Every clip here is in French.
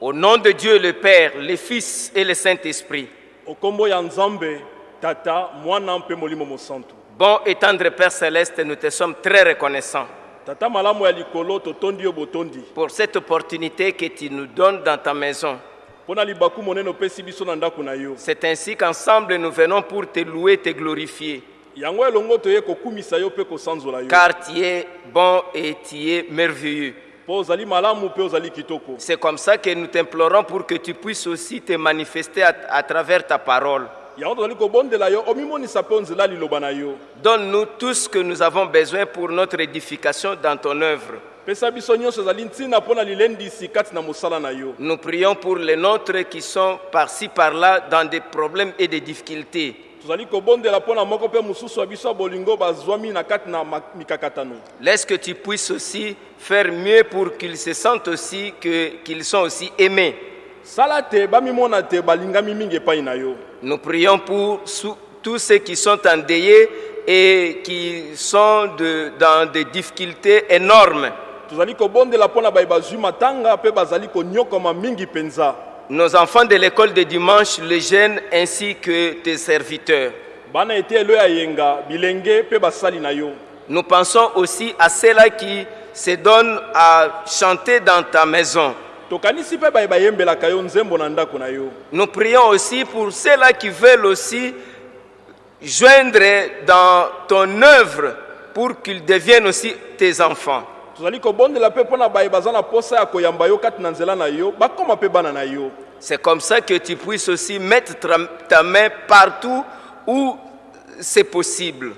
Au nom de Dieu le Père, le Fils et le Saint-Esprit. Bon et tendre Père Céleste, nous te sommes très reconnaissants. Pour cette opportunité que tu nous donnes dans ta maison. C'est ainsi qu'ensemble nous venons pour te louer, te glorifier, car tu es bon et tu es merveilleux. C'est comme ça que nous t'implorons pour que tu puisses aussi te manifester à, à travers ta parole. Donne-nous tout ce que nous avons besoin pour notre édification dans ton œuvre. Nous prions pour les nôtres qui sont par-ci par-là dans des problèmes et des difficultés. Laisse que tu puisses aussi faire mieux pour qu'ils se sentent aussi que- qu'ils sont aussi aimés. Nous prions pour tous ceux qui sont endeuillés et qui sont de- dans des difficultés énormes. Nos enfants de l'école de dimanche, les jeunes ainsi que tes serviteurs. Nous pensons aussi à ceux-là qui se donnent à chanter dans ta maison. Nous prions aussi pour ceux-là qui veulent aussi joindre dans ton œuvre pour qu'ils deviennent aussi tes enfants. Tozali kobondela mpe mpo na baye baza na posa ya koyamba yo kati na nzela na yo bakóma mpe bana na yo C'est comme ça que tu puisses aussi mettre ta main partout où c'est possible.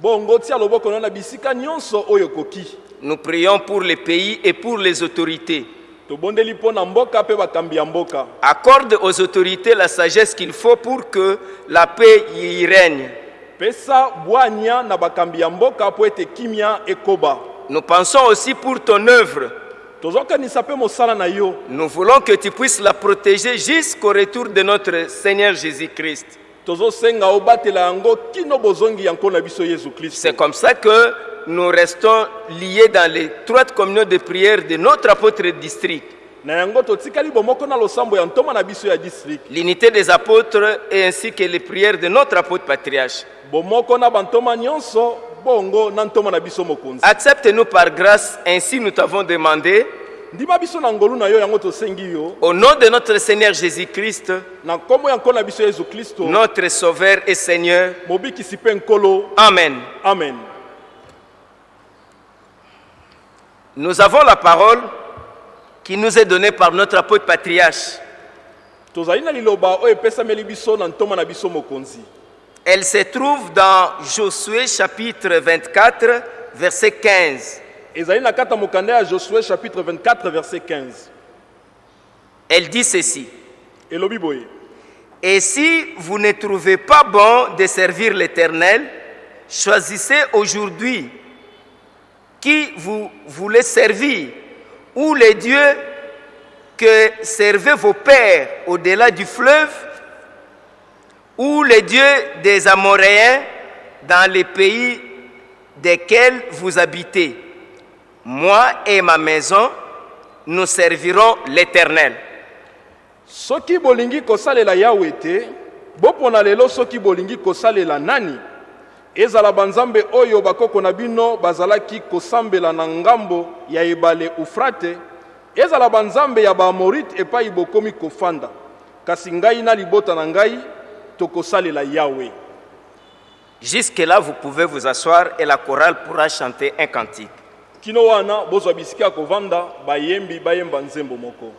bongo tia loboko na bisika nyonso oyo ekoki Nous prions pour les pays et pour les autorités. tobondeli mpo na mboka mpe bakambi ya mboka Accorde aux autorités la sagesse qu'il faut pour que la paix y règne. pesa bwania na bakambi ya mboka mpo ete kimia ekoba Nous pensons aussi pour ton œuvre. Nous voulons que tu puisses la protéger jusqu'au retour de notre Seigneur Jésus-Christ. C'est comme ça que nous restons liés dans l'étroite communion de prière de notre apôtre district L'unité des apôtres et ainsi que les prières de notre apôtre patriarche. Accepte-nous par grâce, ainsi nous t'avons demandé, au nom de notre Seigneur Jésus-Christ, notre Sauveur et Seigneur. Amen. amen. Nous avons la parole qui nous est donnée par notre apôtre patriarche. Elle se trouve dans Josué chapitre 24, verset 15. ezali na kati ya mokanda ya josue chapitre 24 verset 15 Elle dit ceci. elobi boye Et si vous ne trouvez pas bon de servir l'Éternel, choisissez aujourd'hui qui vous voulez servir, ou les dieux que servaient vos pères au-delà du fleuve, ou les dieux des Amoréens dans les pays desquels vous habitez. Moi et ma maison, nous servirons l'Éternel. soki bolingi kosalela yawe te bopona lelo soki bolingi kosalela nani ezala banzambe oyo bakoko na bino bazalaki kosambela na ngambo ya ebale ufrate ezala banzambe ya baamorite epai bokomi kofanda kasi ngai na libota na ngai tokosalela yawe Jusque-là, vous pouvez vous asseoir et la chorale pourra chanter un cantique. kino wana bozwa bisika ya kovanda bayembi bayemba nzembo moko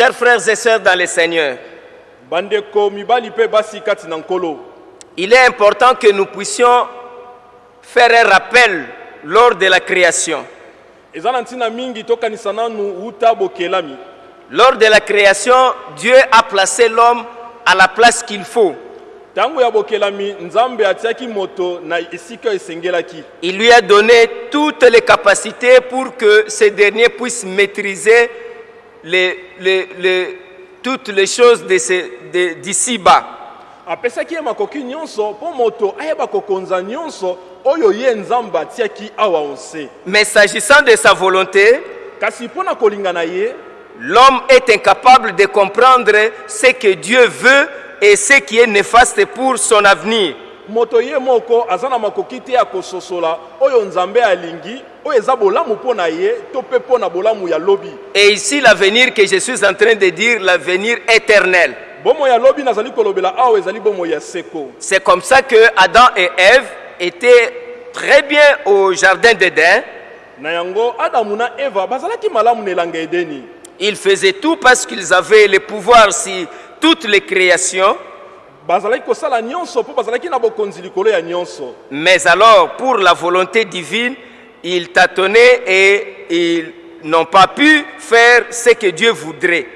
Chers frères et sœurs dans le Seigneur, il est important que nous puissions faire un rappel lors de la création. Lors de la création, Dieu a placé l'homme à la place qu'il faut. Il lui a donné toutes les capacités pour que ce dernier puisse maîtriser les- les- les- toutes les choses d'ici-bas. apesaki ye makoki nyonso mpo moto ayeba kokonza nyonso oyo ye nzambe atiaki awa onse Mais s'agissant de sa volonté, kasi mpo na kolinga na ye l'homme est incapable de comprendre ce que Dieu veut et ce qui est néfaste pour son avenir. Moto ye moko aza na makoki te ya kososola oyo nzambe alingi oyo eza bolamu mpo na ye to mpe mpo na bolamu ya lobi Et ici, l'avenir que je suis en train de dire, l'avenir éternel. bomoi ya lobi nazali kolobela awa ezali bomoi ya seko C'est comme ça que Adam et Ève étaient très bien au jardin d'Éden. na yango adamu na eva bazalaki malamu na elanga edeni Ils faisaient tout parce qu'ils avaient le pouvoir sur toutes les créations. Mais alors, pour la volonté divine, ils tâtonnaient et ils n'ont pas pu faire ce que Dieu voudrait.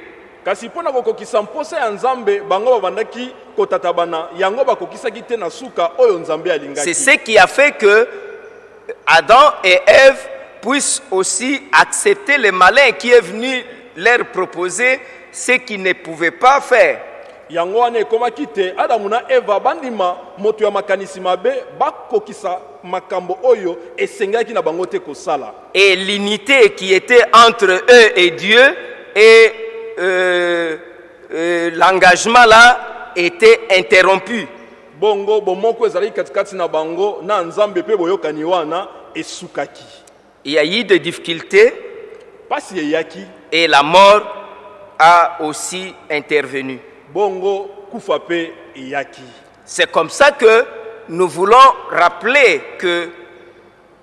C'est ce qui a fait que Adam et Ève puissent aussi accepter le malin qui est venu leur proposer ce qu'ils ne pouvaient pas faire. Yango wana ekomaki te adamu na eva bandima moto ya makanisi mabe bakokisa makambo oyo esengaki na bango te kosala Et l'unité qui était entre eux et Dieu et euh, euh, l'engagement là était interrompu. bongo bomoko ezalaki katikati na bango na nzambe mpe boyokani wana esukaki Il y a eu des difficultés mpasi eyaki et la mort a aussi intervenu. Bongo kufa C'est comme ça que nous voulons rappeler que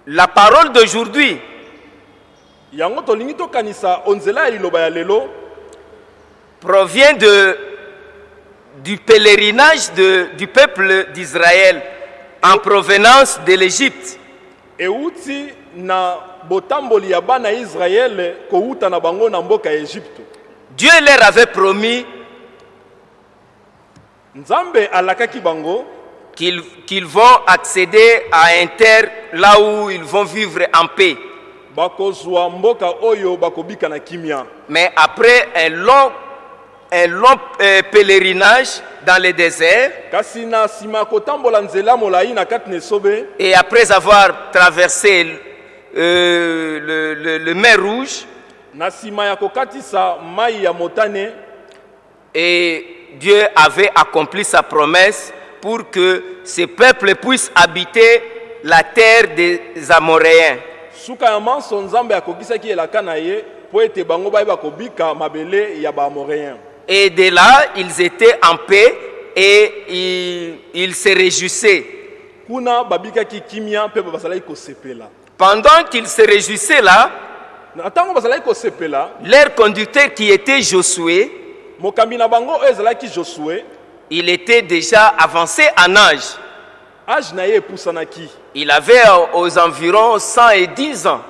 la parole d'aujourd'hui yango tolingi tokanisa onzela ya liloba ya lelo. provient de, du pèlerinage de- du peuple d'Israël en provenance de l'Égypte. euti na botamboli ya bana ya israele kowuta na bango na mboka ya egypte Dieu leur avait promis qu'ils qu'ils vont accéder à un terre là où ils vont vivre en paix. Mais après un long, un long euh, pèlerinage dans le désert, et après avoir traversé euh, le, le- le mer rouge, et Dieu avait accompli sa promesse pour que ce peuple puisse habiter la terre des Amoréens. suka ya manso nzambe akokisaki elaka na ye mpo ete bango bayeba kobika mabele ya baamoréen Et de là, ils étaient en paix et ils, ils se réjouissaient. kuna babikaki kimia mpe bazalaki kosepela Pendant qu'ils se réjouissaient là, na ntango bazalaki kosepela leur conducteur qui était Josué, il était déjà avancé en âge. Il avait aux environs 110 ans.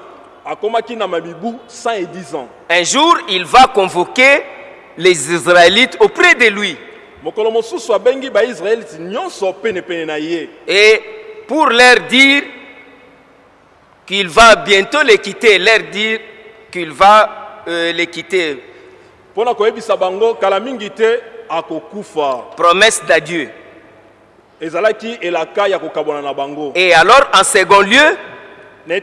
akomaki na mabibu 110 ans Un jour, il va convoquer les Israélites auprès de lui. Et pour leur dire qu'il va bientôt les quitter, leur dire qu'il va euh, les quitter. Promesse d'adieu. ezalaki elaka ya kokabwana na bango. Et alors, en second lieu, na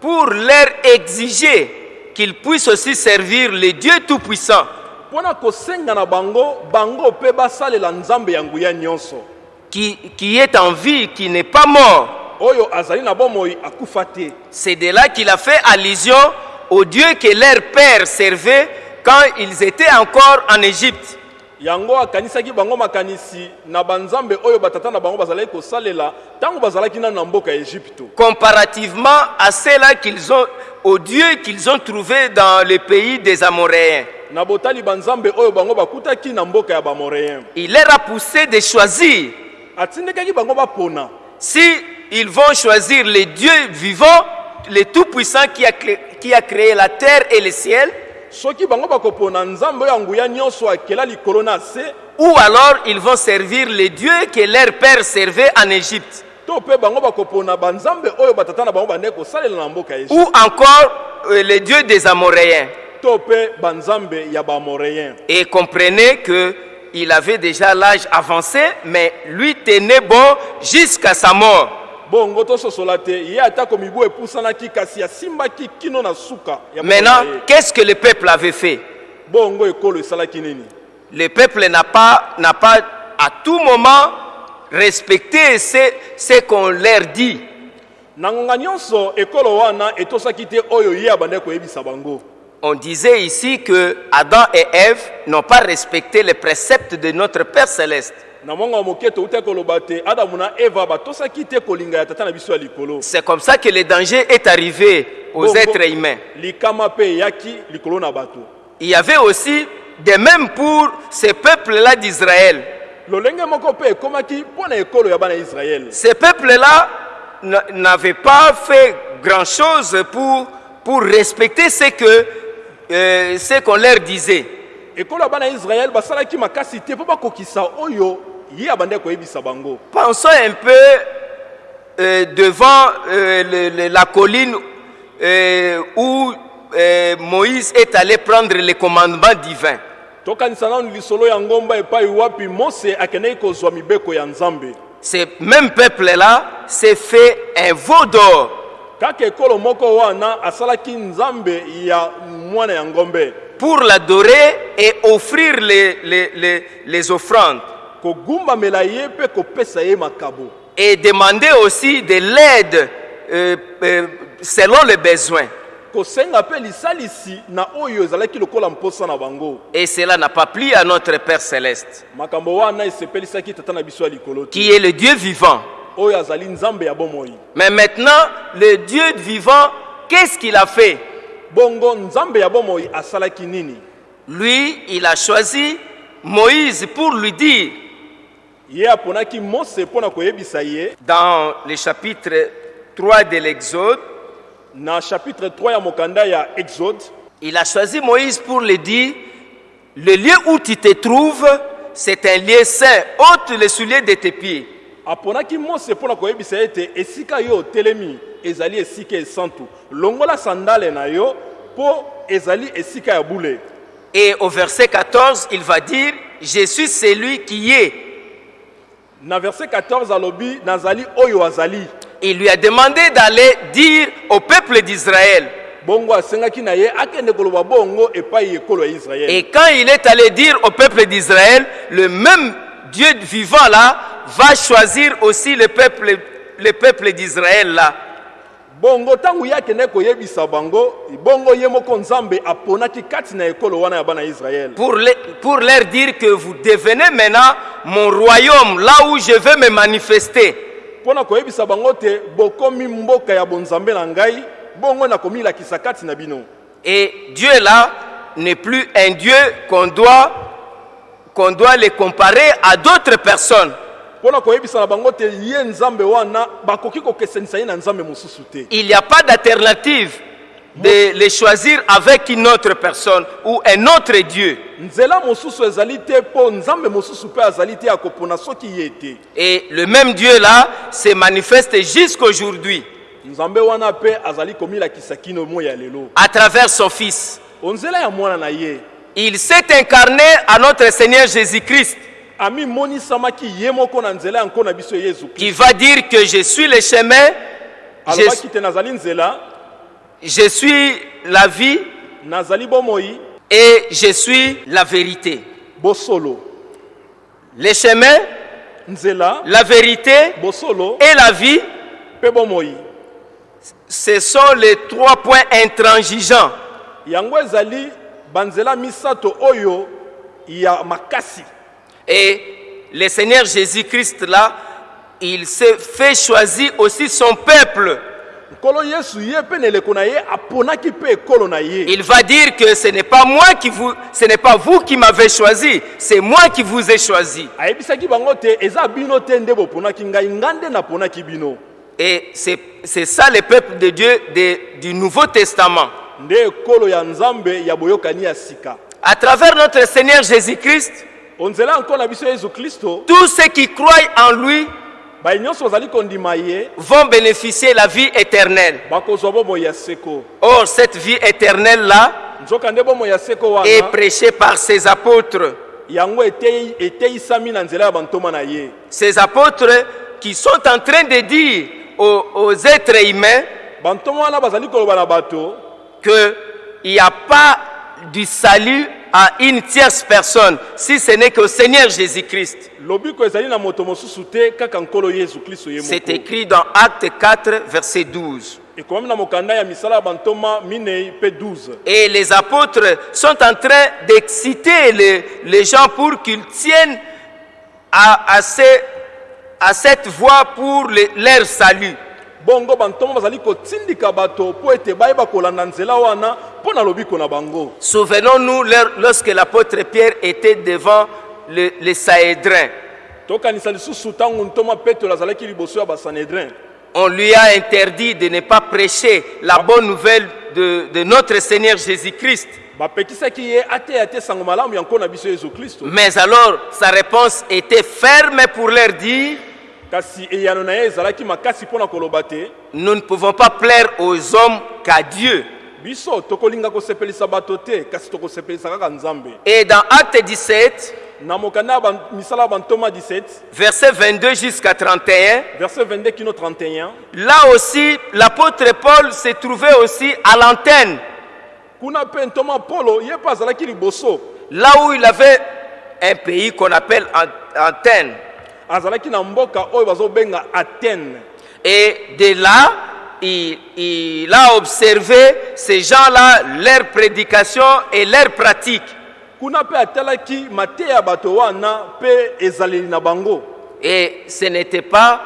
pour leur exiger qu'ils puissent aussi servir le Dieu Tout-Puissant, mpo na kosenga na bango bango mpe basalela nzambe ya nguya nyonso. Qui, qui est en vie, qui n'est pas mort. oyo azali na bomoi akufa te. C'est de là qu'il a fait allusion au Dieu que leur père servait quand ils étaient encore en Égypte. yango akanisaki bango makanisi na banzambe oyo batata na bango bazalaki kosalela ntango bazalaki nano na mboka ya egypte comparativement à ceux-là qu'ils ont, aux dieux qu'ils ont trouvés dans le pays des Amoréens. na botali banzambe oyo bango bakutaki na mboka ya bamoréen il leur a poussé de choisir. atindikaki bango bapona Si ils vont choisir le Dieu vivant, le Tout-Puissant qui, a cré- qui a créé la terre et le ciel, ou alors ils vont servir les dieux que leur père servait en Égypte, ou encore euh, les dieux des Amoréens. Et comprenez que il avait déjà l'âge avancé, mais lui tenait bon jusqu'à sa mort. Bongo tososola te ye atako mibu epusanaki kasi asimbaki kino na suka Maintenant, ye. qu'est-ce que le peuple avait fait? Bongo ekolo esalaki nini? Le peuple n'a pas, n'a pas à tout moment respecté ce, ce qu'on leur dit. na ngonga nyonso ekolo wana etosaki te oyo ye abandaki koyebisa bango On disait ici que Adam et Ève n'ont pas respecté les préceptes de notre Père céleste. C'est comme ça que le danger est arrivé aux Bongo, êtres humains. Il y avait aussi des mêmes pour ces peuples-là d'Israël. Ces peuples-là n'avaient pas fait grand-chose pour, pour respecter ce que euh, ce qu'on leur disait. Ekolo ya bana ya israele basalaki makasi te mpo bakokisa oyo ye abandaki koyebisa bango. Pensons un peu euh, devant euh, le- le- la colline euh, où euh, Moïse est allé prendre les commandements divins. tokanisa nanu lisolo ya ngomba epai wapi mose akendeki kozwa mibeko ya nzambe. Ce même peuple-là s'est fait un veau d'or. Kaka ekolo moko wana asalaki nzambe ya mwana ya ngombe pour l'adorer et offrir les, les, les, les offrandes. Et demander aussi de l'aide euh, euh, selon les besoins. Et cela n'a pas plu à notre Père céleste, qui est le Dieu vivant. Mais maintenant, le Dieu vivant, qu'est-ce qu'il a fait? Bongo nzambe ya bomoi asalaki nini? Lui, il a choisi Moïse pour lui dire, dans le chapitre 3 de l'Exode, na chapitre 3 ya mokanda ya exode. Il a choisi Moïse pour lui dire, le lieu où tu te trouves, c'est un lieu saint, ôte les souliers de tes pieds. aponaki mose mpo na koyebisa ye te esika yo otelemi ezali esika esantu. Longola sandale na yo Et au verset 14, il va dire, je suis celui qui est. na verset 14 alobi nazali oyo azali Il lui a demandé d'aller dire au peuple d'Israël. Et quand il est allé dire au peuple d'Israël, le même Dieu vivant là va choisir aussi le peuple, le peuple d'Israël là. Bongo ntango ye akende koyebisa bango bongo ye moko nzambe aponaki kati na ekolo wana ya bana ya israele Pour, le- pour leur dire que vous devenez maintenant mon royaume, là où je vais me manifester. mpo na koyebisa bango te bokomi mboka ya bonzambe na ngai bongo nakomilakisa kati na bino Et Dieu là n'est plus un Dieu qu'on doit, qu'on doit le comparer à d'autres personnes. Il n'y a pas d'alternative de les choisir avec une autre personne ou un autre Dieu. Et le même Dieu là se manifeste jusqu'aujourd'hui. À travers son Fils. Il s'est incarné à notre Seigneur Jésus-Christ qui va dire que je suis le chemin, je, je suis la vie et je suis la vérité. Le chemin, la vérité et la vie, ce sont les trois points intransigeants. yango ezali banzela misato oyo ya makasi Et le Seigneur Jésus-Christ là, il s'est fait choisir aussi son peuple Il va dire que ce n'est pas moi qui vous, ce n'est pas vous qui m'avez choisi, c'est moi qui vous ai choisi. Et c'est ça le peuple de Dieu de- du Nouveau Testament. À travers notre Seigneur Jésus-Christ, tous ceux qui croient en lui ye. vont bénéficier la vie éternelle. seko Or, cette vie éternelle-là est prêchée par ses apôtres. Ces apôtres qui sont en train de dire aux, aux êtres humains bato. qu'il n'y a pas du salut à une tierce personne, si ce n'est qu'au Seigneur Jésus-Christ. C'est écrit dans Acte 4, verset 12. ekomami na mokanda ya misala ya bantoma minei mpe 12 Et les apôtres sont en train d'exciter les, les gens pour qu'ils tiennent à, à, ces- à cette voie pour le- leur salut. Bongo bantoma bazali kotindika bato mpo ete bayeba kolanda nzela wana mpo na lobiko na bango Souvenons-nous lorsque l'apôtre Pierre était devant le, le Sahédrin. tokanisa lisusu ntango ntoma petelo azalaki liboso ya basanedrin On lui a interdit de ne pas prêcher la bonne nouvelle de, de notre Seigneur Jésus-Christ. Mais alors, sa réponse était ferme pour leur dire, nous ne pouvons pas plaire aux hommes qu'à Dieu. Et dans Acte 17, na mokanda ya ban- misala ya bantoma 17 verset 22 jusqu'à 31, verset 22 kino 31 là aussi, l'apôtre Paul se trouvait aussi à l'antenne, là où il avait un pays qu'on appelle An- antenne. Azalaki na mboka oyo bazobenga atene Et de là, il, il a observé ces gens-là, leur prédication et leur pratique. kuna mpe atalaki mateya ya bato wana mpe ezaleli na bango Et ce n'était pas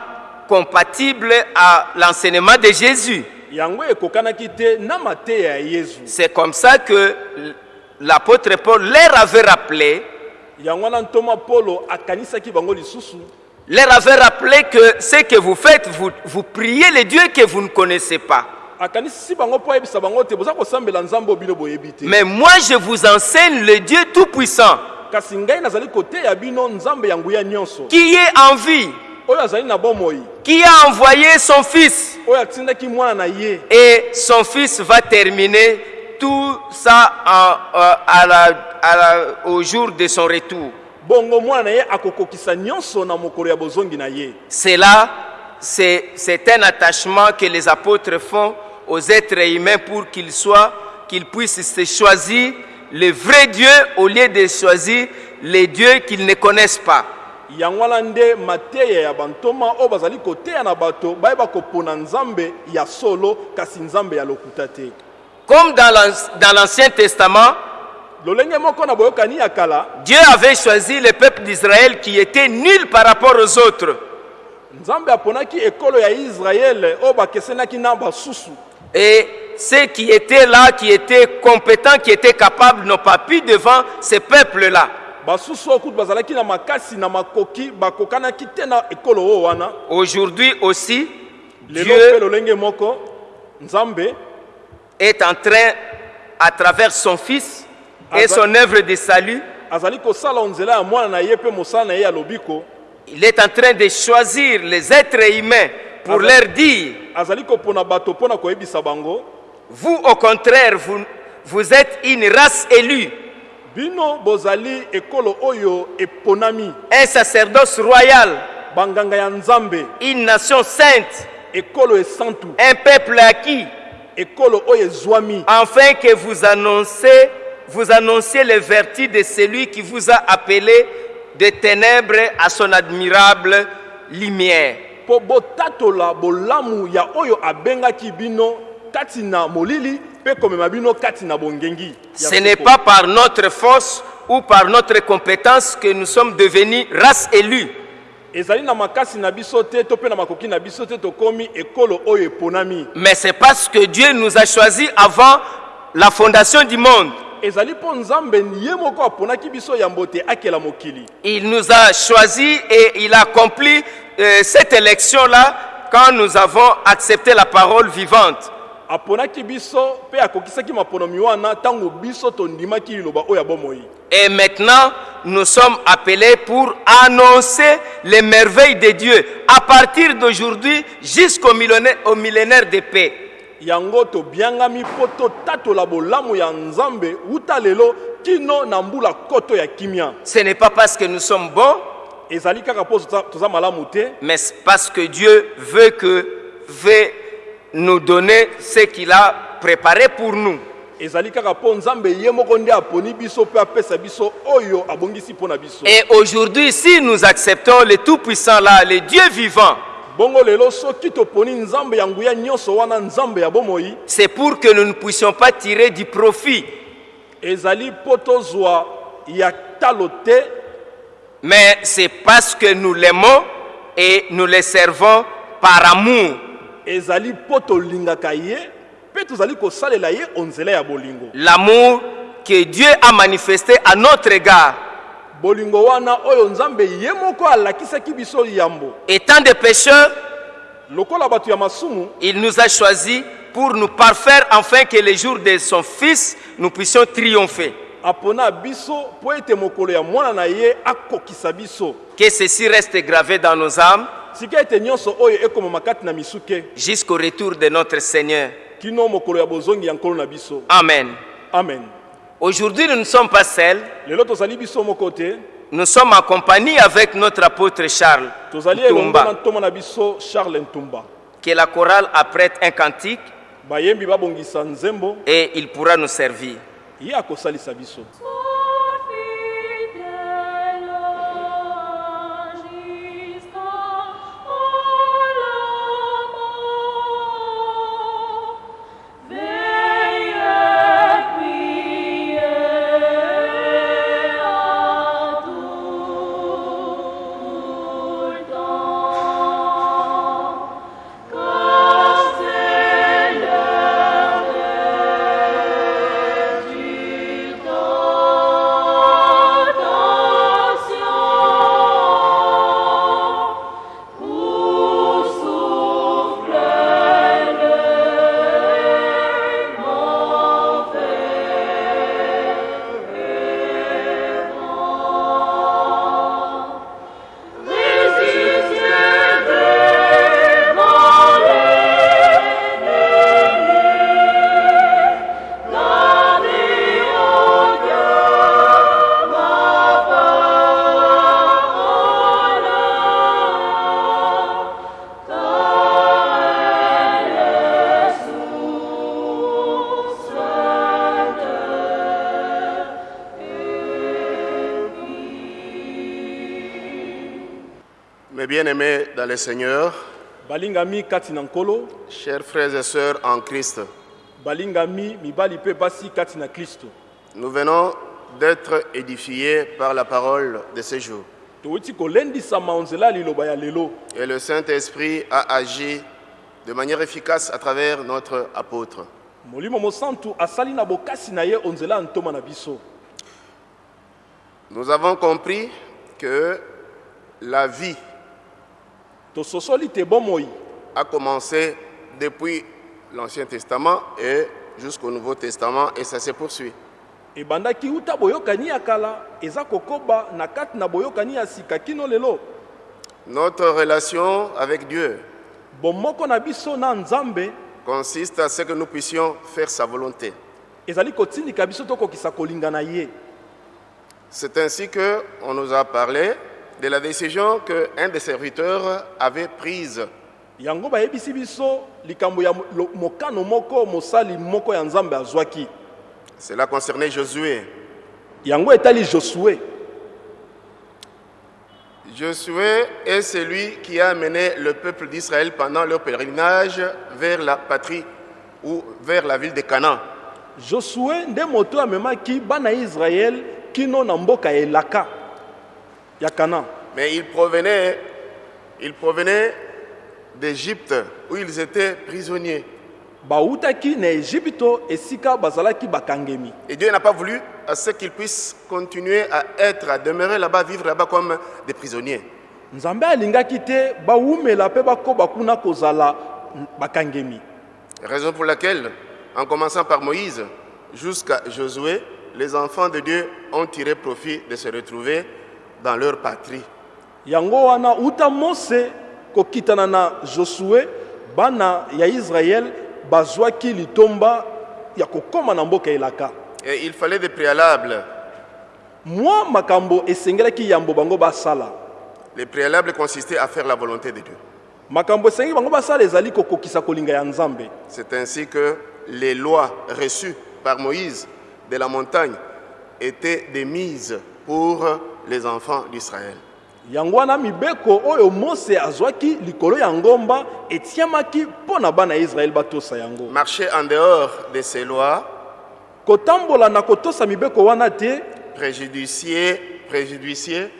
compatible à l'enseignement de Jésus. yango ekokanaki te na mateya ya yezu C'est comme ça que l'apôtre Paul leur avait rappelé, leur avait rappelé que ce que vous faites, vous, vous priez les dieux que vous ne connaissez pas. Mais moi, je vous enseigne le Dieu Tout-Puissant, qui est en vie, qui a envoyé son Fils. Et son Fils va terminer tout ça en- euh, à la- à la- au jour de son retour. ye C'est là, c'est c'est un attachement que les apôtres font aux êtres humains pour qu'ils soient, qu'ils puissent se choisir le vrai Dieu au lieu de choisir les dieux qu'ils ne connaissent pas. yango wana nde mateya ya bantoma oyo bazali koteya na bato bayeba kopona nzambe ya solo kasi nzambe ya lokuta te Comme dans l'An- dans l'Ancien Testament, Dieu avait choisi le peuple d'Israël qui était nul par rapport aux autres. Et ceux qui étaient là, qui étaient compétents, qui étaient capables, n'ont pas pu devant ce peuple-là. Aujourd'hui aussi, Dieu mpe lolenge moko nzambe est en train, à travers son Fils et son œuvre de salut, il est en train de choisir les êtres humains pour leur dire, vous au contraire, vous, vous êtes une race élue, bino bozali ekolo oyo eponami. Un sacerdoce royal, une nation sainte, un peuple acquis, afin que vous annoncez, vous annonciez les vertus de celui qui vous a appelé des ténèbres à son admirable lumière. Ce n'est pas par notre force ou par notre compétence que nous sommes devenus race élue. Ezali na makasi na biso te to mpe na makoki na biso te tokómi ekolo oyo eponami mais c'est parce que Dieu nous a choisis avant la fondation du monde. ezali mpo nzambe ye moko aponaki biso yambo te akela mokili Il nous a choisis et il a accompli euh, cette élection-là quand nous avons accepté la parole vivante. Aponaki biso mpe akokisaki maponomi wana ntango biso tondimaki liloba oyo ya bomoi. Et maintenant, nous sommes appelés pour annoncer les merveilles de Dieu à partir d'aujourd'hui jusqu'au millénaire, au millénaire de paix. yango tobiangami mpo totatola bolamu ya nzambe wuta lelo kino na mbula koto ya kimia. Ce n'est pas parce que nous sommes bons, ezali kaka mpo toza- toza malamu te. mais c'est parce que Dieu veut, que, veut nous donner ce qu'il a préparé pour nous. Et aujourd'hui, si nous acceptons le Tout-Puissant là, le Dieu vivant, c'est pour que nous ne puissions pas tirer du profit, mais c'est parce que nous l'aimons et nous le servons par amour. Ezali mpo tolingaka ye mpe tozali kosalela ye onzela ya bolingo L'amour que Dieu a manifesté à notre égard. bolingo wana oyo nzambe ye moko alakisaki biso yambo Étant des pécheurs, lokola bato ya masumu il nous a choisis pour nous parfaire afin que le jour de son Fils, nous puissions triompher. apona biso mpo ete mokolo ya mwana na ye akokisa biso Que ceci reste gravé dans nos âmes jusqu'au retour de notre Seigneur. Amen. amen Aujourd'hui, nous ne sommes pas seuls. Nous sommes en compagnie avec notre apôtre Charles ntumba Que la chorale apprête un cantique et il pourra nous servir. Bien-aimés dans le Seigneur, balingami kati na nkolo chers frères et sœurs en Christ, balingami mibali mpe basi kati na kristo nous venons d'être édifiés par la parole de ce jour. towuti kolendisama onzela ya liloba ya lelo Et le Saint-Esprit a agi de manière efficace à travers notre apôtre. molimo mosantu asali na bokasi na ye onzela ya ntoma na biso Nous avons compris que la vie a commencé depuis l'Ancien Testament et jusqu'au Nouveau Testament et ça se poursuit. ebandaki uta boyokani ya kala eza kokoba na kati na boyokani ya sika kino lelo? Notre relation avec Dieu bomoko na biso na nzambe consiste à ce que nous puissions faire sa volonté. ezali kotindika biso tokokisa kolinga na ye C'est ainsi qu'on nous a parlé de la décision qu'un des serviteurs avait prise. yango bayebisi biso likambo ya mo- lo- mokano moko mosali moko ya nzambe azwaki Cela concernait Josué. yango etali josue Josué est celui qui a mené le peuple d'Israël pendant leur pèlerinage vers la patrie ou vers la ville de Canaan. josue nde moto amemaki bana ya israele kino na mboka ya elaka Mais il provenait Ils provenaient d'Égypte où ils étaient prisonniers. Et Dieu n'a pas voulu à ce qu'ils puissent continuer à être, à demeurer là-bas, vivre là-bas comme des prisonniers. Raison pour laquelle, en commençant par Moïse jusqu'à Josué, les enfants de Dieu ont tiré profit de se retrouver dans leur patrie. yango wana uta mose kokitana na josue bana ya israele bazwaki litomba ya kokóma na mboka elaka Et il fallait des préalables. mwa makambo esengelaki yambo bango basala Les préalables consistaient à faire la volonté de Dieu. makambo esengi bango basala ezali kokokisa kolinga ya nzambe C'est ainsi que les lois reçues par Moïse de la montagne étaient des mises pour les enfants d'Israël. yango wana mibeko oyo mose azwaki likolo ya ngomba etiamaki mpo na bana ya israele batosa yango Marcher en dehors de ces lois kotambola na kotosa mibeko wana te préjudiciait, préjudiciait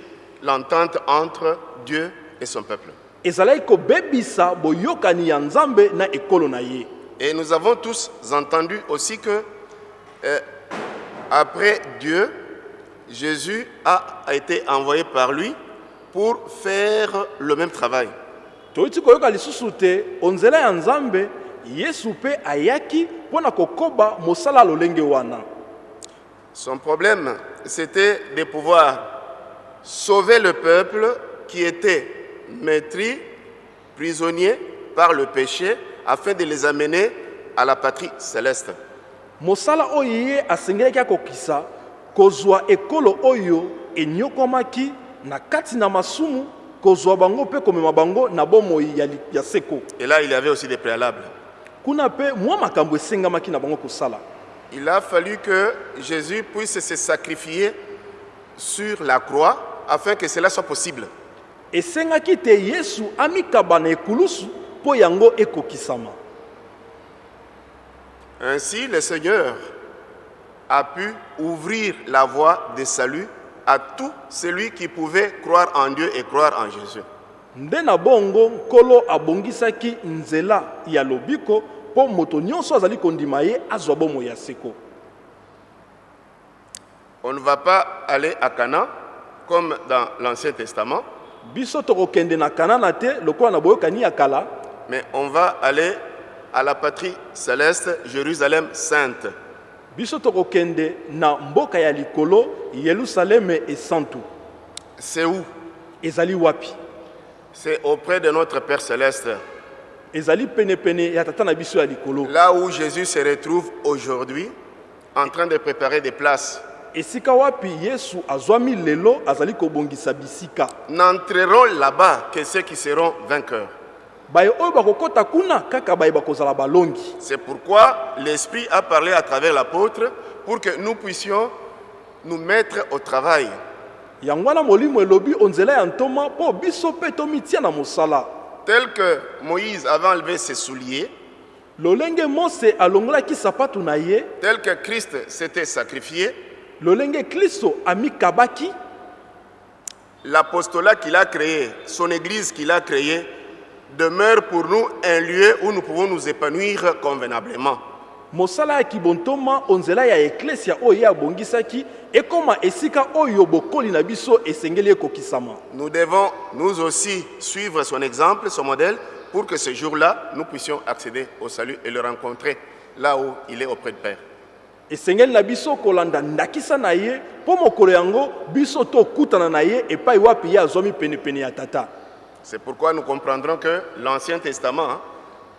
l'entente entre Dieu et son peuple. ezalaki kobebisa boyokani ya nzambe na ekolo na ye Et nous avons tous entendu aussi que euh, après Dieu, Jésus a été envoyé par lui pour faire le même travail. toyuti koyoka lisusu te onzela ya nzambe yesu mpe ayaki mpo na kokoba mosala ya lolenge wana Son problème, c'était de pouvoir sauver le peuple qui était maîtris, prisonniers par le péché, afin de les amener à la patrie céleste. mosala oyo ye asengelaki akokisa kozwa ekolo oyo enyokwamaki na kati na masumu kozwa bango mpe komema bango na bomoi ya, ya seko Et là, il y avait aussi des préalables. kuna mpe mwa makambo esengamaki na bango kosala Il a fallu que Jésus puisse se sacrifier sur la croix afin que cela soit possible. esengaki te yesu amikaba na ekulusu mpo yango ekokisama Ainsi, le Seigneur a pu ouvrir la voie de salut à tout celui qui pouvait croire en Dieu et croire en Jésus. nde na bongo nkolo abongisaki nzela ya lobiko mpo moto nyonso azali kondima ye azwa bomoi ya seko On ne va pas aller à Canaan comme dans l'Ancien Testament, biso tokokende na kanana te lokola na boyokani ya kala mais on va aller à la patrie céleste, Jérusalem sainte. Biso tokokende na mboka ya likolo yelusaleme esantu C'est où? Ezali wapi? C'est auprès de notre Père céleste, ezali penepene ya tata na biso ya likolo. Là où Jésus se retrouve aujourd'hui en train de préparer des places. esika wapi yesu azwami lelo azali kobongisa bisika. N'entreront là-bas que ceux qui seront vainqueurs. C'est pourquoi l'Esprit a parlé à travers l'apôtre pour que nous puissions nous mettre au travail. Tel que Moïse avait enlevé ses souliers, tel que Christ s'était sacrifié, l'apostolat qu'il a créé, son église qu'il a créée, demeure pour nous un lieu où nous pouvons nous épanouir convenablement. mosala ya kibontoma onzela ya eklesia oyo ye abongisaki ekóma esika oyo bokoli na biso esengeli ekokisama Nous devons nous aussi suivre son exemple, son modèle, pour que ce jour-là, nous puissions accéder au salut et le rencontrer là où il est auprès de Père. esengeli na biso kolanda ndakisa na ye mpo mokolo yango biso tokutana na ye epai wapi ye azwami penepene ya tata C'est pourquoi nous comprendrons que l'Ancien Testament, hein,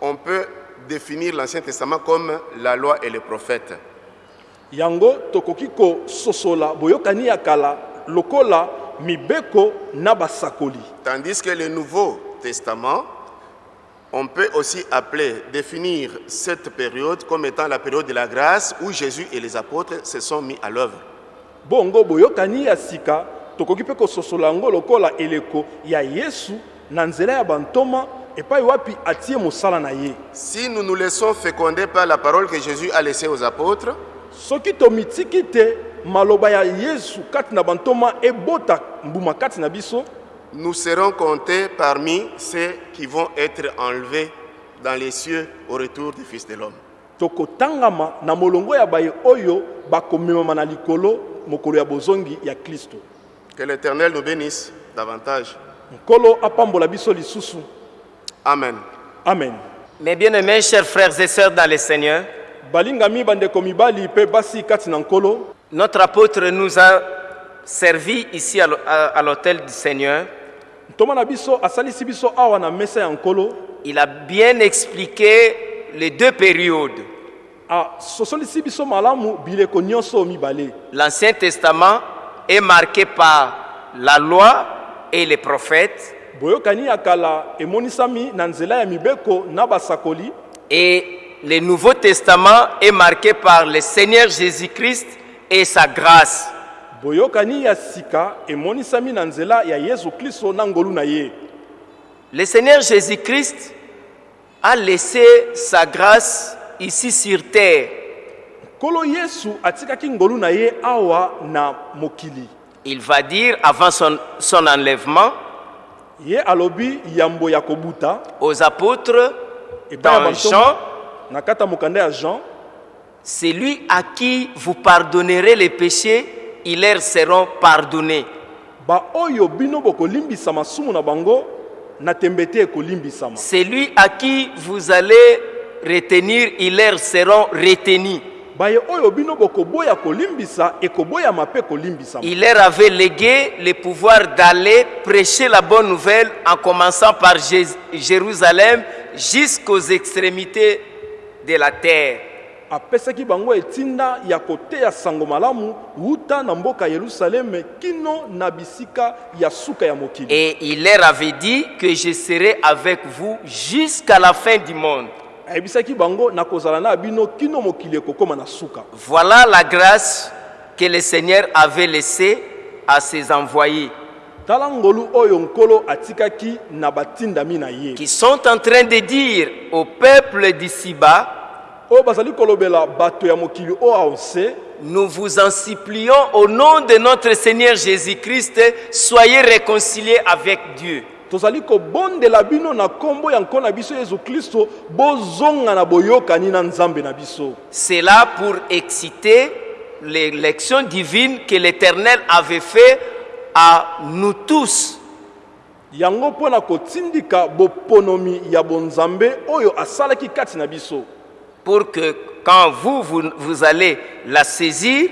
on peut définir l'Ancien Testament comme la loi et les prophètes. yango tokoki kososola boyokani ya kala lokola mibeko na basakoli Tandis que le Nouveau Testament, on peut aussi appeler, définir cette période comme étant la période de la grâce où Jésus et les apôtres se sont mis à l'œuvre. bongo boyokani ya sika tokoki mpe kososola yango lokola eleko ya yesu na nzela ya bantoma epai wapi atie mosala na ye Si nous nous laissons féconder par la parole que Jésus a laissée aux apôtres, soki tomitiki te maloba ya yesu kati na bantoma ebota mbuma kati na biso nous serons comptés parmi ceux qui vont être enlevés dans les cieux au retour du Fils de l'homme. tokotangama na molongo ya baye oyo bakomemama na likolo mokolo ya bozongi ya kristo Que l'Éternel nous bénisse davantage. Nkolo apambola biso lisusu. Amen. amen. Mes bien-aimés, chers frères et sœurs dans le Seigneur, balingami bandeko mibali mpe basi kati na nkolo. notre apôtre nous a servi ici à l'hô- à à l'hôtel du Seigneur. ntoma na biso asalisi biso awa na mesa ya nkolo. Il a bien expliqué les deux périodes, asosolisi biso malamu bileko nyonso mibale. l'Ancien Testament est marqué par la loi et les prophètes, et le Nouveau Testament est marqué par le Seigneur Jésus-Christ et sa grâce. Le Seigneur Jésus-Christ a laissé sa grâce ici sur terre. Il va dire, avant son, son enlèvement, aux apôtres, dans Jean, c'est lui à qui vous pardonnerez les péchés, ils leur seront pardonnés. C'est lui à qui vous allez retenir, ils leur seront retenus. Il leur avait légué le pouvoir d'aller prêcher la bonne nouvelle en commençant par Jé- Jérusalem jusqu'aux extrémités de la terre. apesaki bango etinda ya koteya sango malamu wuta na mboka ya yelusaleme kino na bisika ya suka ya mokili Et il leur avait dit que je serai avec vous jusqu'à la fin du monde. Voilà la grâce que le Seigneur avait laissée à ses envoyés qui sont en train de dire au peuple d'ici-bas, nous vous en supplions au nom de notre Seigneur Jésus-Christ, soyez réconciliés avec Dieu. Tozali kobondela bino na nkombo ya nkolo na biso yesu kristo bozonga na boyokani na nzambe na biso C'est là pour exciter l'élection divine que l'Éternel avait fait à nous tous. yango mpo na kotindika boponomi ya bonzambe oyo asalaki kati na biso pour que quand vous, vous, vous allez la saisir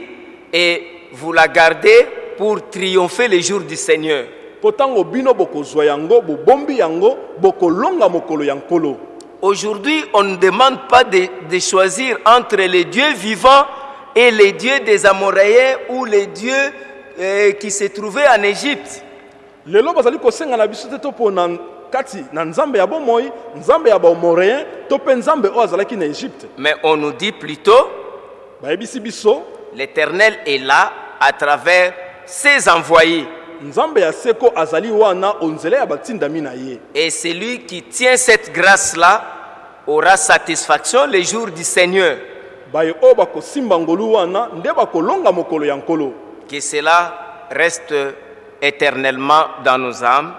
et vous la gardez pour triompher le jour du Seigneur. Mpo ntango bino bokozwa yango bobombi yango bokolonga mokolo ya nkolo Aujourd'hui, on ne demande pas de, de choisir entre les dieux vivants et les dieux des Amoréens ou les dieux euh, qui se trouvaient en Égypte. lelo bazali kosenga na biso te to mpo na kati na nzambe ya bomoi nzambe ya bamoréen to mpe nzambe oyo azalaki na egypte Mais on nous dit plutôt, bayebisi biso l'Éternel est là à travers ses envoyés. Et celui qui tient cette grâce-là aura satisfaction le jour du Seigneur. Que cela reste éternellement dans nos âmes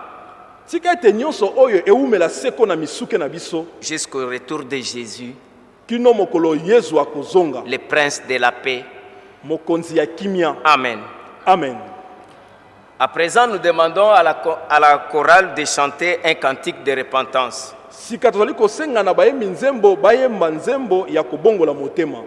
jusqu'au retour de Jésus, le prince de la paix. Amen. amen À présent, nous demandons à la, cho- à la chorale de chanter un cantique de repentance. sika tozali kosenga na bayembi nzembo bayemba nzembo ya kobongola motema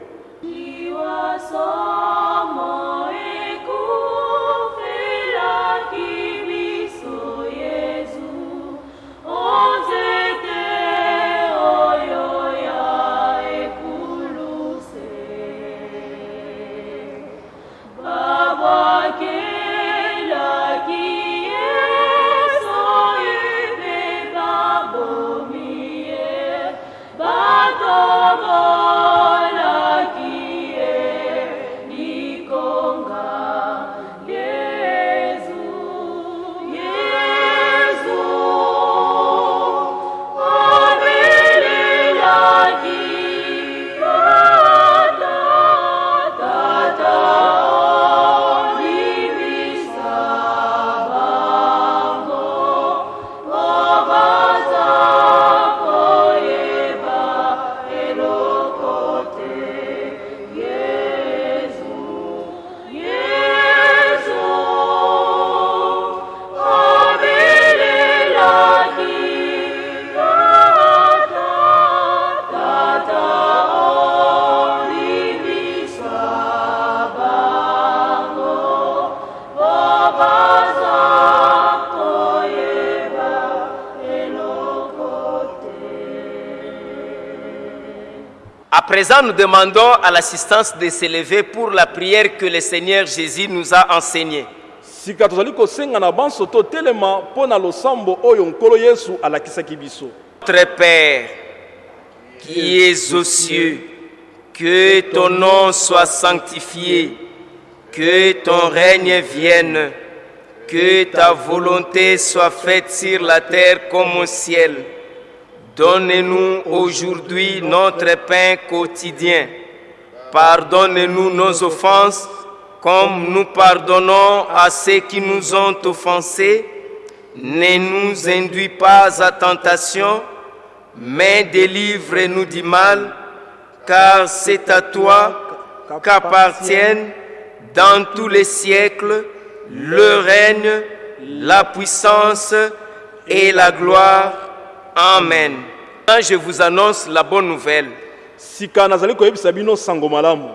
présent, nous demandons à l'assistance de s'élever pour la prière que le Seigneur Jésus nous a enseignée. sika tozali kosenga na banso totelema mpo na losambo oyo nkolo yesu alakisaki biso Notre Père, qui es aux cieux, que ton nom soit sanctifié, que ton règne vienne, que ta volonté soit faite sur la terre comme au ciel. Donne-nous aujourd'hui notre pain quotidien. Pardonne-nous nos offenses comme nous pardonnons à ceux qui nous ont offensés. Ne nous induis pas à tentation, mais délivre-nous du mal, car c'est à toi qu'appartiennent dans tous les siècles le règne, la puissance et la gloire. Amen. Je vous annonce la bonne nouvelle.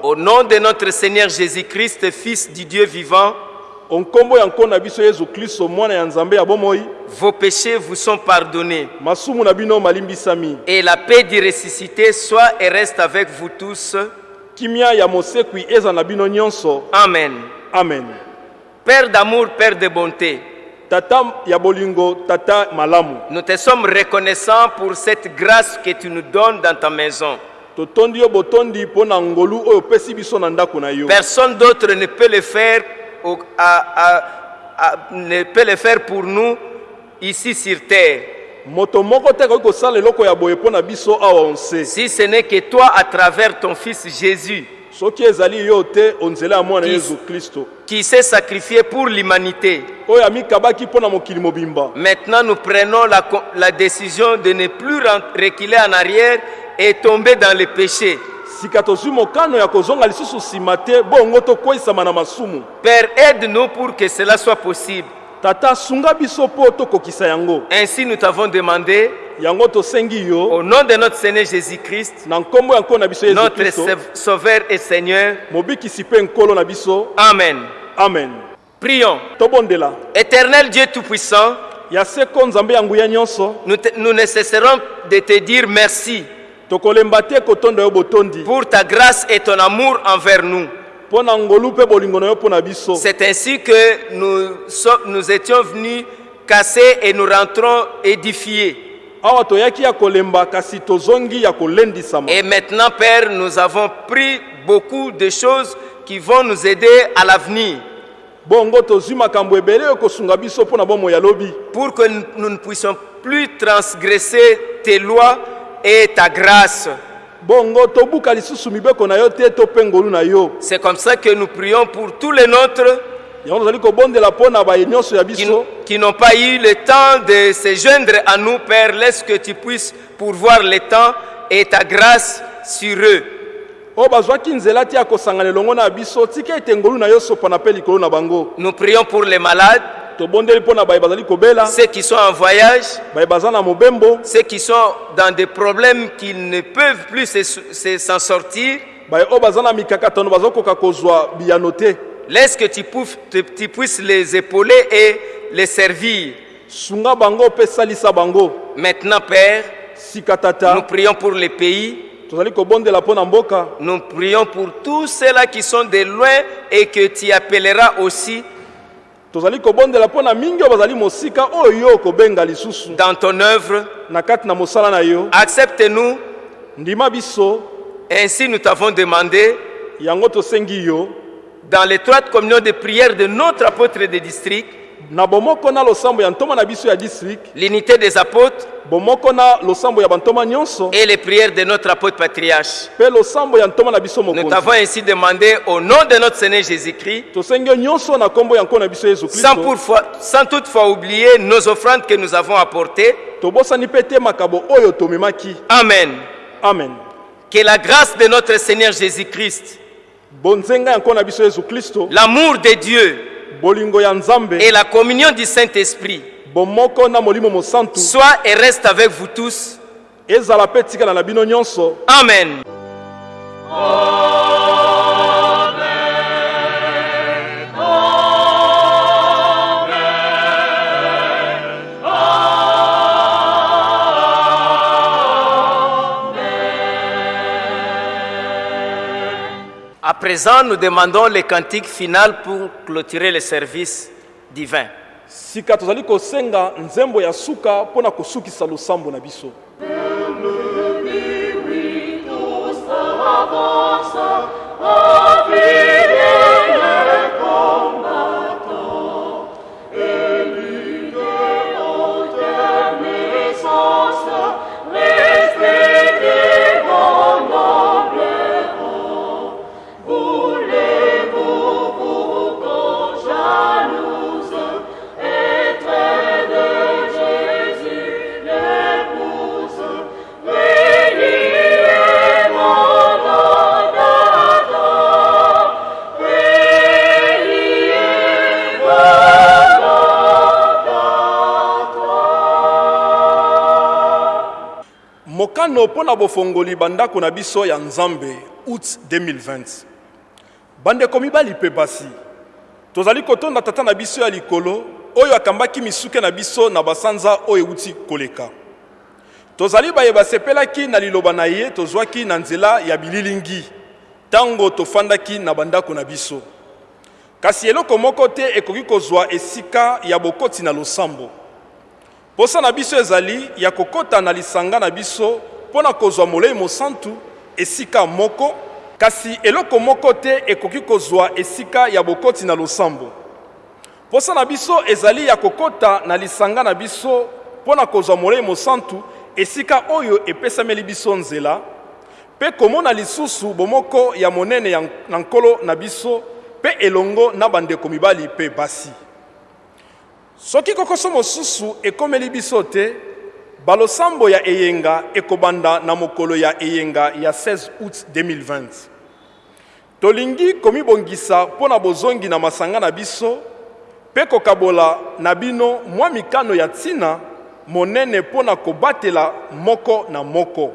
Au nom de notre Seigneur Jésus-Christ, Fils du Dieu vivant, vos péchés vous sont pardonnés. Et la paix du ressuscité soit et reste avec vous tous. Amen. amen Père d'amour, Père de bonté, tata ya bolingo tata malamu nous te sommes reconnaissants pour cette grâce que tu nous donnes dans ta maison. Personne d'autre ne peut le faire, au- à- à- à- ne peut le faire pour nous ici sur terre. Si ce n'est que toi à travers ton Fils Jésus, soki ezali yo te onzela ya mwana Kis- yesu kristo qui s'est sacrifié pour l'humanité. oyo amikabaki mpo na mokili mobimba Maintenant, nous prenons la, la décision de ne plus reculer en arrière et tomber dans le péché. sika tozwi mokano ya kozonga lisusu nsima te bongo tokweyisama na masumu Père, aide-nous pour que cela soit possible. Tata sunga biso mpo tokokisa yango Ainsi, nous t'avons demandé, yango tosengi yo au nom de notre Seigneur Jésus-Christ, na nkombo ya nkolo na biso yesu notre kristo Sauve- Sauveur et Seigneur. mobikisi mpe nkolo na biso Amen. amen Prions. tobondela Éternel Dieu Tout-Puissant, ya seko nzambe ya nguya nyonso nous, nous ne cesserons de te dire merci tokolemba te kotonda yo botondi pour ta grâce et ton amour envers nous. C'est ainsi que nous, nous étions venus casser et nous rentrons édifiés. Et maintenant, Père, nous avons pris beaucoup de choses qui vont nous aider à l'avenir pour que nous ne puissions plus transgresser tes lois et ta grâce. C'est comme ça que nous prions pour tous les nôtres qui, n'ont pas eu le temps de se joindre à nous, Père. Laisse que tu puisses pourvoir le temps et ta grâce sur eux. bango Nous prions pour les malades, ceux qui sont en voyage, ceux qui sont dans des problèmes qu'ils ne peuvent plus se- se- s'en sortir. Laisse que tu, pouf- tu- tu puisses les épauler et les servir. Maintenant, Père, nous prions pour les pays, nous prions pour tous ceux-là qui sont de loin et que tu appelleras aussi tozali kobondela mpo na mingi oyo bazali mosika oyo yo okobenga lisusu dans ton œuvre. na kati na mosala na yo Accepte-nous. ndima biso Ainsi, nous t'avons demandé, yango tosengi yo dans l'étroite communion de prière de notre apôtre de district, na bomoko na losambo ya ntoma na biso ya district l'unité des apôtres bomoko na losambo ya bantoma nyonso et les prières de notre apôtre patriarche. mpe losambo ya ntoma na biso Nous t'avons ainsi demandé au nom de notre Seigneur Jésus-Christ, tosengi yo nyonso na nkombo ya nkolo na biso yesu sans, toutefois oublier nos offrandes que nous avons apportées. tobosani mpe te makabo oyo tomemaki Amen. amen Que la grâce de notre Seigneur Jésus-Christ, bonzenga ya nkolo na biso yesu kristo l'amour de Dieu et la communion du Saint-Esprit. bomoko na molimo mosantu soient et restent avec vous tous. ezala mpe À présent, nous demandons les cantiques finales pour clôturer le service divin. sika tozali kosenga nzembo ya suka mpo na kosukisa losambo na biso mokano mpo na bofongoli bandako na biso ya nzambe août 2020 bandeko mibali mpe basi tozali kotonda tata na biso ya likolo oyo akambaki misuke na biso na basanza oyo euti koleka. Tozali baye basepelaki na liloba na ye tozwaki na nzela ya bililingi ntango tofandaki na bandako na biso. Kasi eloko moko te ekoki kozwa esika ya bokoti na losambo posa na biso ezali ya kokɔta na lisanga na biso mpo na kozwa molei mosantu esika moko. Kasi eloko moko te ekoki kozwa esika ya bokoti na losambo. Posa na biso ezali ya kokɔta na lisanga na biso mpo na kozwa molei mosantu esika oyo epesameli biso nzela. Mpe komona lisusu bomoko ya monene na nkolo na biso mpe elongo na bandeko mibali mpe basi soki kokoso mosusu ekomeli biso te balosambo ya eyenga ekobanda na mokolo ya eyenga ya 16 août 2020 tolingi komibongisa mpo na bozongi na masanga na biso mpe kokabola na bino mwa mikano ya ntina monene mpo na kobatela moko na moko.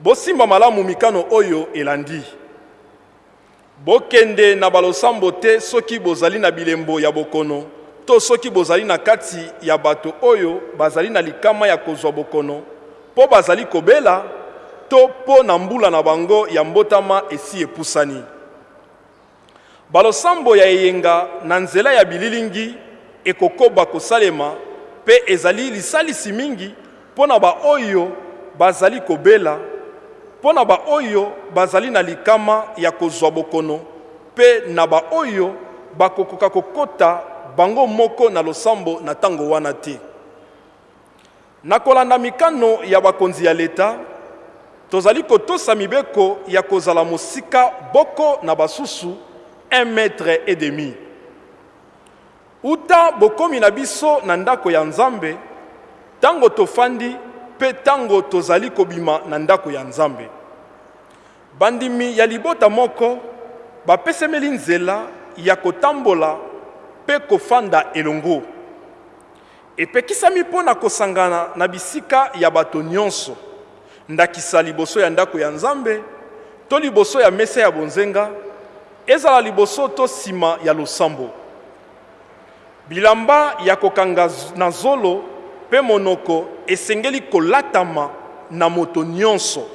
Bosimba malamu mikano oyo elandi. Bokende na balosambo te soki bozali na bilembo ya bokono to soki bozali na kati ya bato oyo bazali na likama ya kozwa bokono mpo bazali kobela to mpo na mbula na bango ya mbotama esi epusani. Balosambo ya eyenga na nzela ya bililingi ekokoba kosalema mpe ezali lisalisi mingi mpo na baoyo bazali kobela mpo na baoyo bazali na likama ya kozwa bokono mpe na baoyo bakokoka kokɔta bango moko na losambo na ntango wana te. Na kolanda mikano ya bakonzi ya leta tozali kotosa mibeko ya kozala mosika boko na basusu 1 metre et demi. Uta bokomi na biso na ndako ya nzambe ntango tofandi mpe ntango tozali kobima na ndako ya nzambe. Bandimi ya libota moko bapesemeli nzela ya kotambola mpe kofanda elongo. Epekisami mpo na kosangana na bisika ya bato nyonso. Ndakisa liboso ya ndako ya nzambe to liboso ya mesa ya bonzenga ezala liboso to nsima ya losambo. Bilamba ya kokanga na zolo mpe monoko esengeli kolatama na moto nyonso.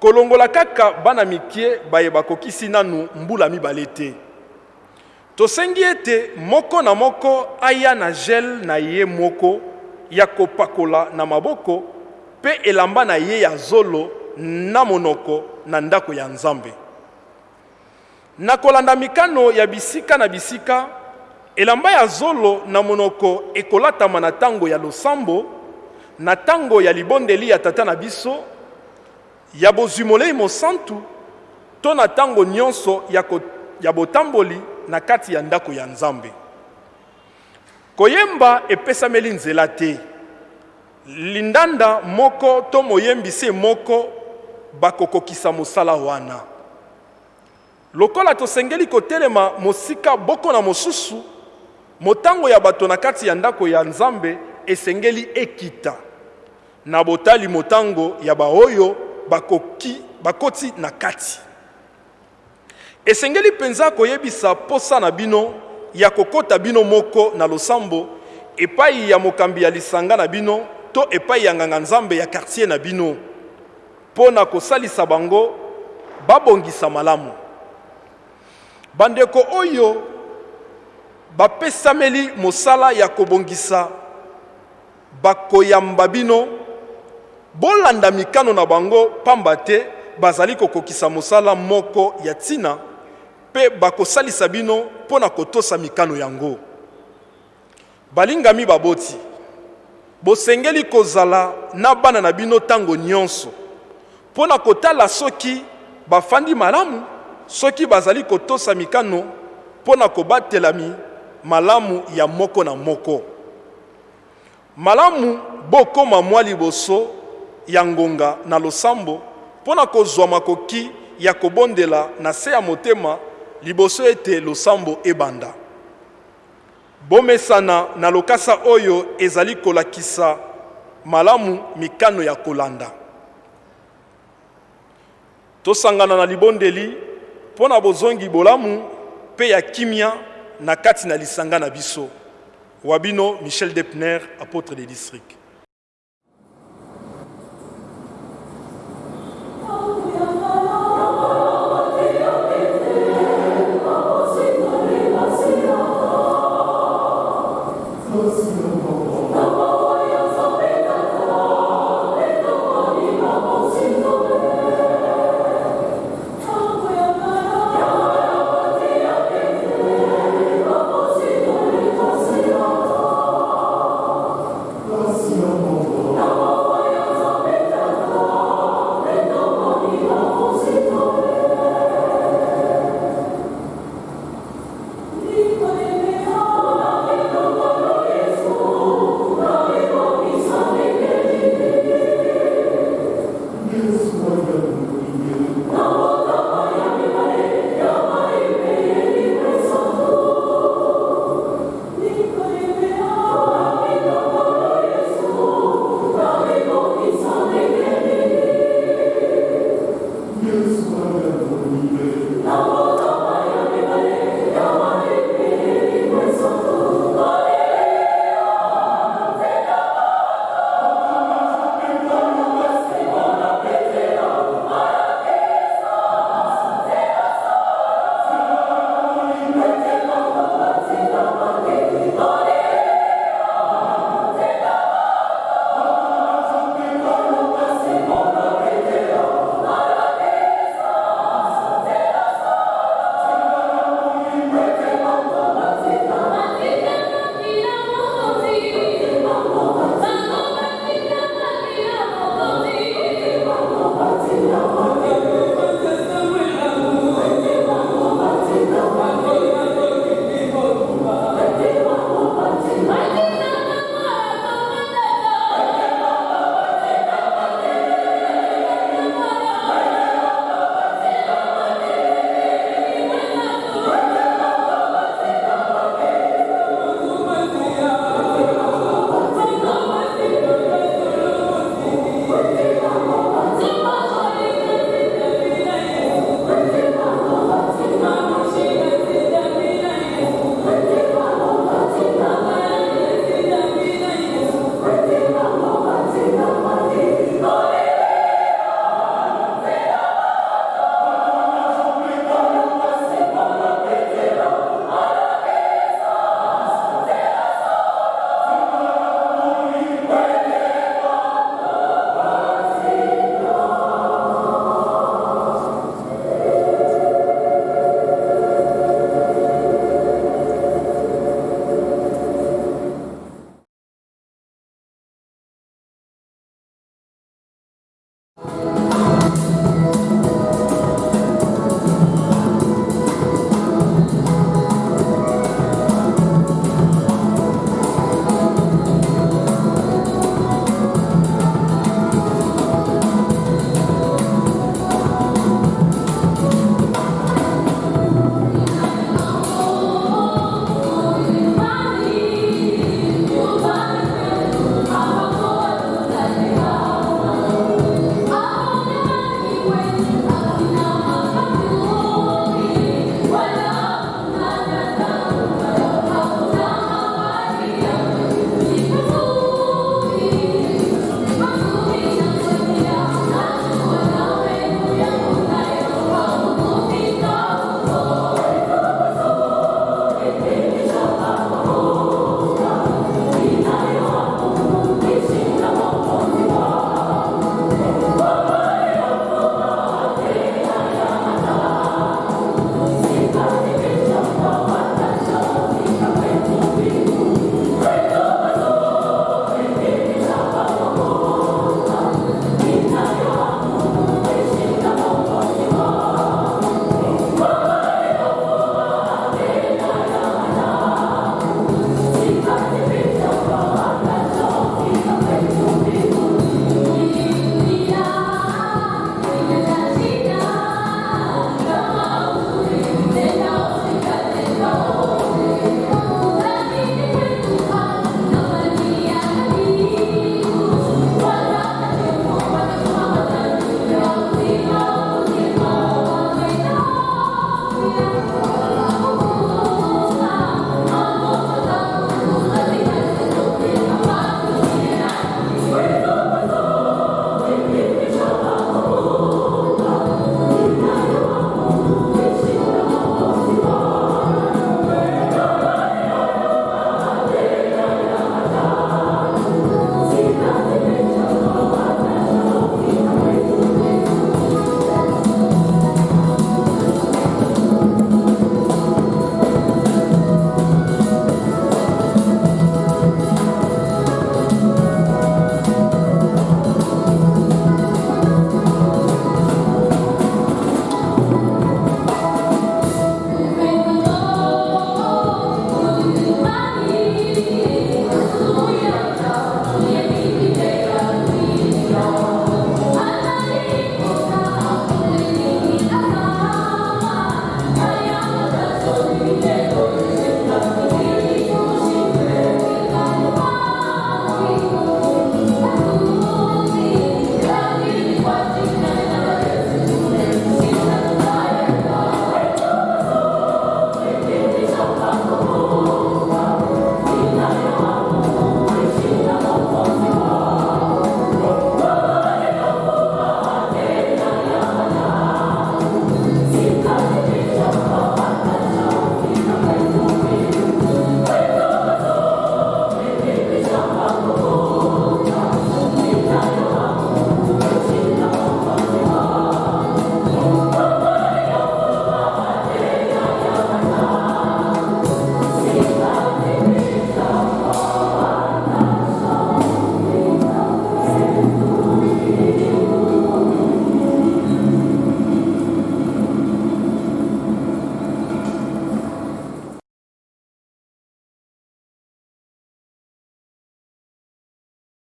Kolongola kaka bana mikie baye bakokisi nanu mbula mibale te tosengi ete moko na moko aya na gel na ye moko ya kopakola na maboko mpe elamba na ye ya zolo na monoko na ndako ya nzambe. Na kolanda mikano ya bisika na bisika elamba ya zolo na monoko ekolatama na ntango ya losambo na ntango ya libondeli ya tata na biso ya bozwi molei mosantu to na ntango nyonso ya, ya botamboli na kati ya ndako ya nzambe. Koyemba epesameli nzela te. Lindanda moko to moyembisi moko bakokokisa mosala wana. Lokola tosengeli kotelema mosika boko na mosusu motango ya bato na kati ya ndako ya nzambe esengeli ekita. Na botali motango ya baoyo bakoki bakoti na kati esengeli mpenza koyebisa posa na bino ya kokota bino moko na losambo epai ya mokambi ya lisanga na bino to epai ya nganga-nzambe ya kartier na bino. Mpo na kosalisa bango babongisa malamu. Bandeko oyo bapesameli mosala ya kobongisa bakoyamba bino bolanda mikano na bango pamba te bazali kokokisa mosala moko ya ntina mpe bakosalisa bino mpo na kotosa mikano yango. Balingami baboti bosengeli kozala na bana na bino ntango nyonso mpo na kotala soki bafandi malamu soki bazali kotosa mikano mpo na kobatelami malamu ya moko na moko. Malamu bokoma mwa liboso ya ngonga na losambo mpo na kozwa makoki ya kobondela na se ya motema liboso ete losambo ebanda. Bomesana na lokasa oyo ezali kolakisa malamu mikano ya kolanda. Tosangana na libondeli mpo na bozongi bolamu mpe ya kimia na kati na lisanga na biso. Wa bino michel depner apôtre des districts